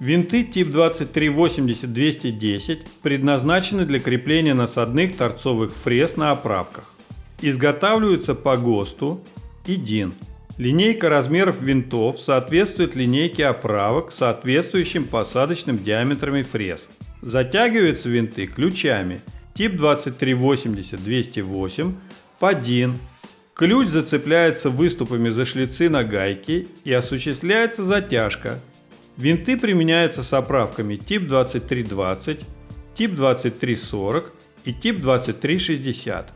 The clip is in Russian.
Винты тип 2380-210 предназначены для крепления насадных торцовых фрез на оправках. Изготавливаются по ГОСТу и ДИН. Линейка размеров винтов соответствует линейке оправок с соответствующим посадочным диаметрами фрез. Затягиваются винты ключами тип 2380-208 по DIN. Ключ зацепляется выступами за шлицы на гайки и осуществляется затяжка. Винты применяются с оправками тип 2320, тип 2340 и тип 2360.